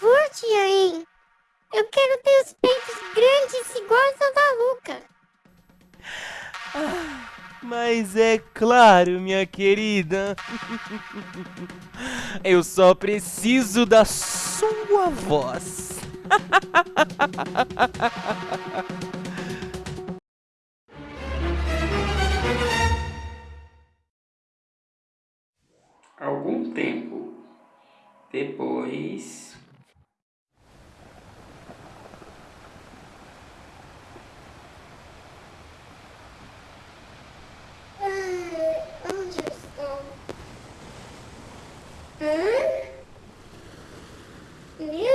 forte, hein? Eu quero ter os peitos grandes iguais ao da Luca. Ah, mas é claro, minha querida. Eu só preciso da sua voz. Algum tempo depois. Hum? Onde hum? eu